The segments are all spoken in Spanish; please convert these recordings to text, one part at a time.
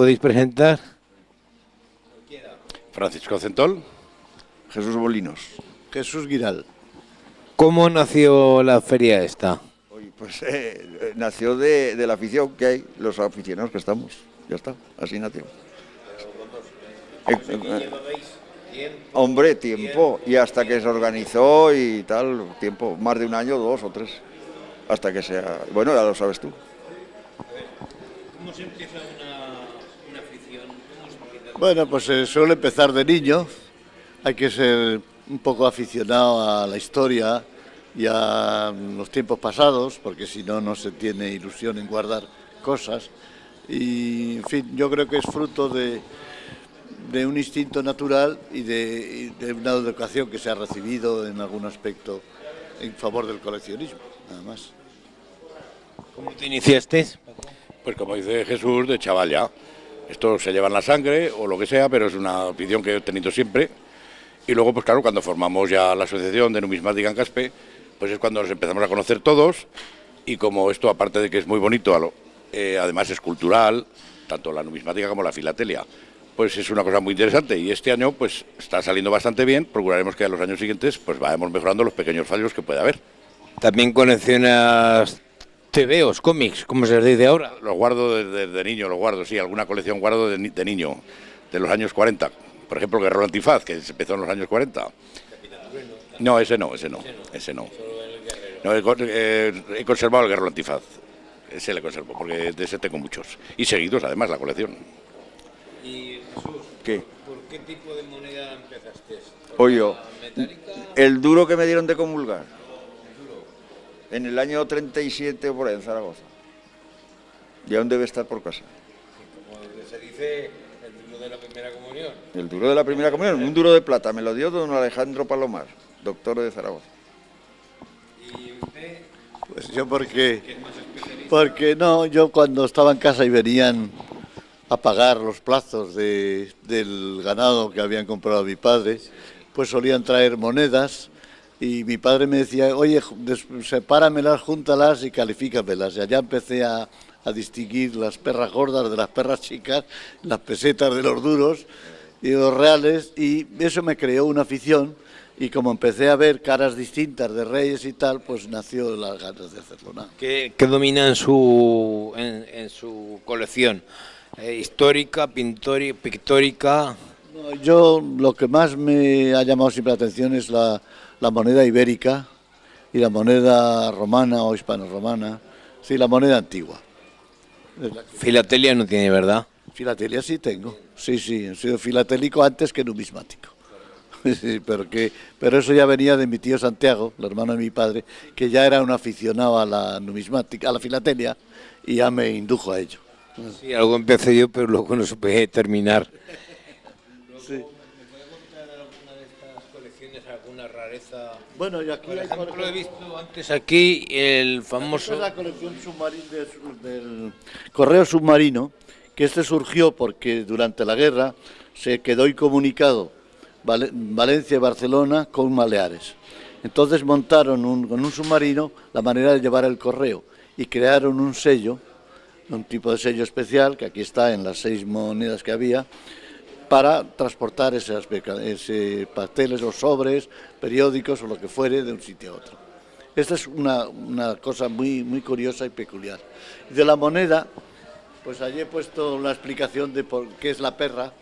podéis presentar? Francisco Centol. Jesús Bolinos. Jesús Giral. ¿Cómo nació la feria esta? Pues eh, eh, nació de, de, la afición que hay, los aficionados que estamos. Ya está, así nació. Eh, hombre, tiempo. Y hasta que se organizó y tal, tiempo. Más de un año, dos o tres. Hasta que sea... Bueno, ya lo sabes tú. ¿Cómo se empieza? Bueno, pues se suele empezar de niño. Hay que ser un poco aficionado a la historia y a los tiempos pasados, porque si no, no se tiene ilusión en guardar cosas. Y, en fin, yo creo que es fruto de, de un instinto natural y de, y de, una educación que se ha recibido en algún aspecto en favor del coleccionismo, nada más. ¿Cómo te iniciaste? Pues como dice Jesús, de chaval ya. Esto se lleva en la sangre o lo que sea, pero es una afición que he tenido siempre. Y luego, pues claro, cuando formamos ya la asociación de numismática en Caspe, pues es cuando nos empezamos a conocer todos. Y como esto, aparte de que es muy bonito, eh, además es cultural, tanto la numismática como la filatelia, pues es una cosa muy interesante. Y este año, pues está saliendo bastante bien. Procuraremos que a los años siguientes, pues vayamos mejorando los pequeños fallos que puede haber. También coleccionas TVOs, cómics, como se les dice ahora. Los guardo desde de, de, niño, los guardo, sí, alguna colección guardo de, de, niño, de los años 40. Por ejemplo, el Guerrero Antifaz, que se empezó en los años 40. No, ese no, ese no, ese no. no he, eh, he conservado el Guerrero Antifaz, ese le conservo, porque de ese tengo muchos. Y seguidos, además, la colección. Y Jesús, ¿Qué? ¿por qué tipo de moneda empezaste? Yo. El duro que me dieron de comulgar. En el año 37 por ahí, en Zaragoza. Y aún debe estar por casa. Como se dice, el duro de la primera comunión. El duro de la primera comunión, un duro de plata, me lo dio don Alejandro Palomar, doctor de Zaragoza. ¿Y usted? Pues yo porque, porque no, yo cuando estaba en casa y venían a pagar los plazos de, del ganado que habían comprado mi padre, pues solían traer monedas y mi padre me decía, oye, sepáramelas, júntalas y califícamelas. Y allá empecé a, a distinguir las perras gordas de las perras chicas, las pesetas de los duros y los reales, y eso me creó una afición, y como empecé a ver caras distintas de reyes y tal, pues nació las ganas de hacerlo. ¿no? ¿Qué, ¿Qué, domina en su, en, en su colección? Eh, ¿Histórica, pintori, pictórica? No, yo lo que más me ha llamado siempre la atención es la, la moneda ibérica y la moneda romana o hispano-romana, sí, la moneda antigua. Filatelia no tiene, ¿verdad? Filatelia sí tengo, sí, sí, he sido filatélico antes que numismático. Sí, pero, que, pero eso ya venía de mi tío Santiago, el hermano de mi padre, que ya era un aficionado a la numismática, a la filatelia, y ya me indujo a ello. Sí, algo empecé yo, pero luego no supe terminar. Sí. ¿Me puede contar alguna de estas rareza? Bueno, y aquí Por hay, ejemplo, por he visto antes Aquí el Esta famoso... es la colección del correo submarino, que este surgió porque durante la guerra se quedó incomunicado Val Valencia y Barcelona con Baleares. Entonces montaron un, con un submarino la manera de llevar el correo y crearon un sello, un tipo de sello especial, que aquí está en las seis monedas que había, para transportar esas, ese pasteles o sobres, periódicos o lo que fuere de un sitio a otro. Esta es una, cosa muy, curiosa y peculiar. De la moneda, pues allí he puesto la explicación de por qué es la perra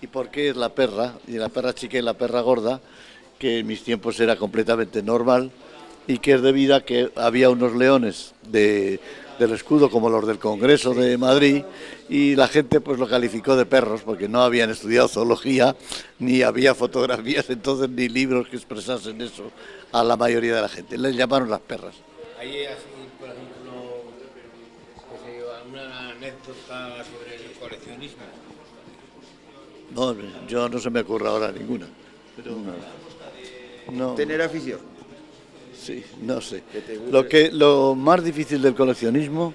y por qué es la perra, y la perra chica y la perra gorda, que en mis tiempos era completamente normal y que es debido a que había unos leones de, del escudo como los del Congreso de Madrid y la gente pues lo calificó de perros porque no habían estudiado zoología ni había fotografías entonces ni libros que expresasen eso a la mayoría de la gente. Les llamaron las perras. Hay así, por ejemplo, una anécdota sobre el coleccionismo. No, yo no se me ocurre ahora ninguna. Pero no. Tener afición. Sí, no sé. Lo, que, lo más difícil del coleccionismo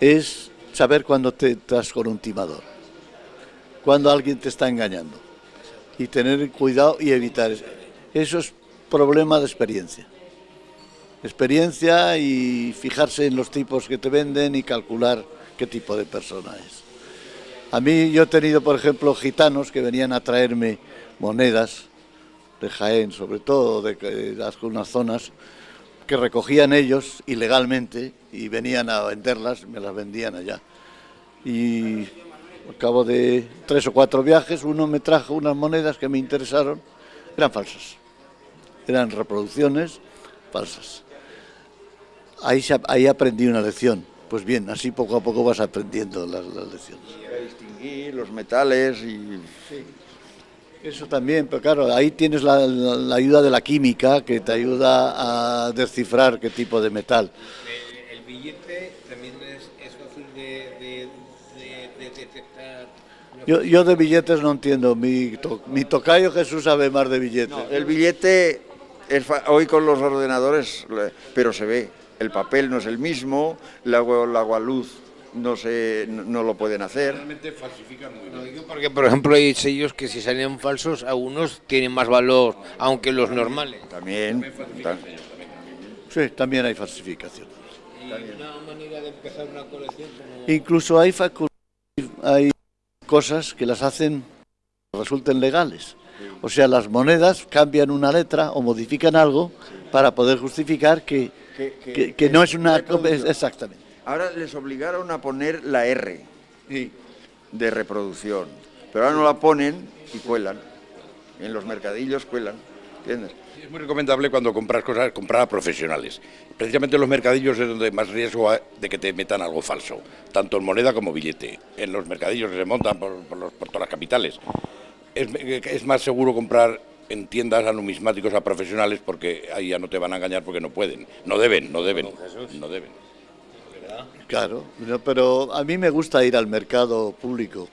es saber cuándo te estás con un timador, cuando alguien te está engañando y tener cuidado y evitar eso. Eso es problema de experiencia. Experiencia y fijarse en los tipos que te venden y calcular qué tipo de persona es. A mí yo he tenido, por ejemplo, gitanos que venían a traerme monedas de Jaén, sobre todo de, de algunas zonas, que recogían ellos ilegalmente y venían a venderlas, me las vendían allá. Y al cabo de tres o cuatro viajes, uno me trajo unas monedas que me interesaron, eran falsas, eran reproducciones falsas. Ahí, se- ahí aprendí una lección. Pues bien, así poco a poco vas aprendiendo las, las lecciones. Para distinguir los metales y... Eso también, pero claro, ahí tienes la, la- la ayuda de la química que te ayuda a descifrar qué tipo de metal. El, el billete también es, es fácil de, de, de- de detectar. Yo, yo de billetes no entiendo, mi, to- mi tocayo Jesús sabe más de billetes. El billete, es fa- hoy con los ordenadores, pero se ve. El papel no es el mismo, el el agua luz no, se, no, no lo pueden hacer. Realmente falsifican muy Lo digo porque, por ejemplo, hay sellos que si salían falsos, algunos tienen más valor, aunque los normales. También. ta- Sí, también hay falsificación. Y una manera de empezar una colección como... Incluso hay, hay cosas que las hacen, resulten legales. O sea, las monedas cambian una letra o modifican algo para poder justificar que, que- que- que- que no es una... Exactamente. Ahora les obligaron a poner la R de reproducción, pero ahora no la ponen y cuelan. En los mercadillos cuelan, ¿entiendes? Es muy recomendable cuando compras cosas, comprar a profesionales. Precisamente en los mercadillos es donde más riesgo hay de que te metan algo falso, tanto en moneda como billete. En los mercadillos que se montan por, por los- por todas las capitales. Es, es más seguro comprar en tiendas a numismáticos a profesionales porque ahí ya no te van a engañar porque no pueden. No deben, no deben, no deben. Claro, no, pero a mí me gusta ir al mercado público.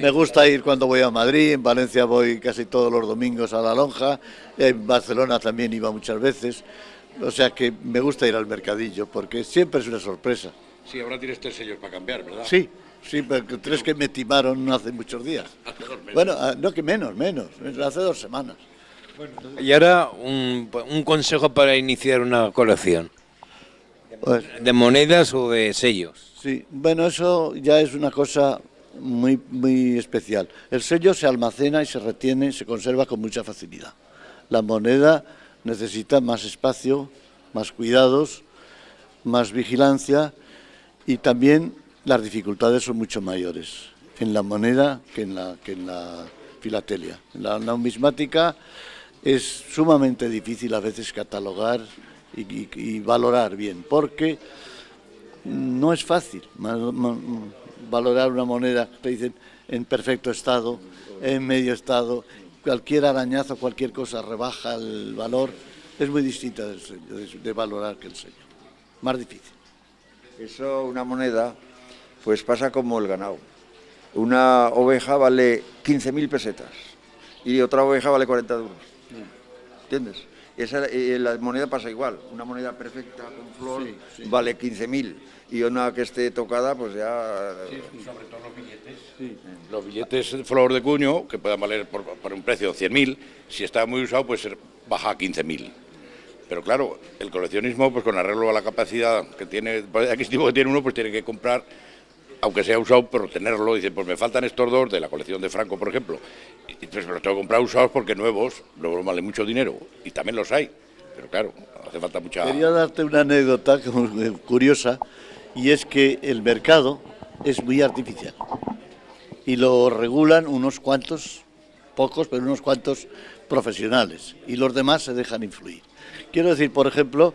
Me gusta ir cuando voy a Madrid, en Valencia voy casi todos los domingos a la lonja, en Barcelona también iba muchas veces. O sea que me gusta ir al mercadillo porque siempre es una sorpresa. Sí, ahora tienes tres sellos para cambiar, ¿verdad? Sí, sí, porque tres que me timaron hace muchos días. Bueno, ah, no que menos, menos, hace dos semanas. Y ahora un, un consejo para iniciar una colección, Pues, de monedas o de sellos. sí, bueno, eso ya es una cosa muy, muy especial. El sello se almacena y se retiene, se conserva con mucha facilidad. La moneda necesita más espacio, más cuidados, más vigilancia y también las dificultades son mucho mayores en la moneda que en la, que en la filatelia. En la numismática es sumamente difícil a veces catalogar y, y- y valorar bien, porque no es fácil valorar una moneda, te dicen en perfecto estado, en medio estado, cualquier arañazo, cualquier cosa rebaja el valor, es muy distinta del sello, de, de valorar que el sello, más difícil. Eso, una moneda, pues pasa como el ganado. Una oveja vale 15.000 pesetas y otra oveja vale 40 duros. ¿Entiendes? Esa, eh, la moneda pasa igual. Una moneda perfecta con flor Sí, sí. vale 15.000 y una que esté tocada, pues ya... Los billetes de flor de cuño, que puedan valer por, por un precio de 100.000, si está muy usado, pues ser- baja a 15.000. Pero claro, el coleccionismo, pues con arreglo a la capacidad que tiene, pues, adquisitivo que tiene uno, pues tiene que comprar, aunque sea usado, pero tenerlo. Dice, pues me faltan estos dos de la colección de Franco, por ejemplo. Y pues me los tengo que comprar usados porque nuevos, luego valen mucho dinero. Y también los hay. Pero claro, hace falta mucha... Quería darte una anécdota curiosa y es que el mercado es muy artificial y lo regulan unos cuantos, pocos, pero unos cuantos profesionales y los demás se dejan influir. Quiero decir, por ejemplo,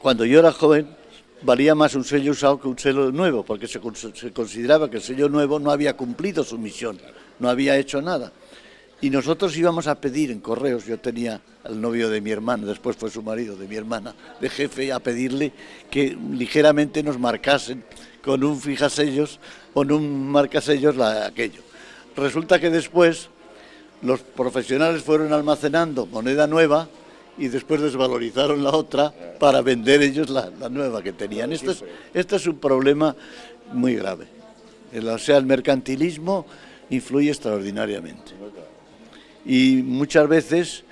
cuando yo era joven valía más un sello usado que un sello nuevo, porque se, cons- se consideraba que el sello nuevo no había cumplido su misión, no había hecho nada. Y nosotros íbamos a pedir en correos, yo tenía al novio de mi hermana, después fue su marido de mi hermana, de jefe, a pedirle que ligeramente nos marcasen con un fijasellos, con un marcasellos la, aquello. Resulta que después los profesionales fueron almacenando moneda nueva y después desvalorizaron la otra para vender ellos la, la nueva que tenían. Esto es, esto es un problema muy grave. El- o sea, el mercantilismo influye extraordinariamente. Y muchas veces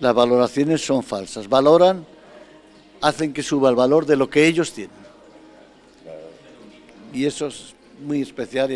las valoraciones son falsas. Valoran, hacen que suba el valor de lo que ellos tienen. Y eso es muy especial.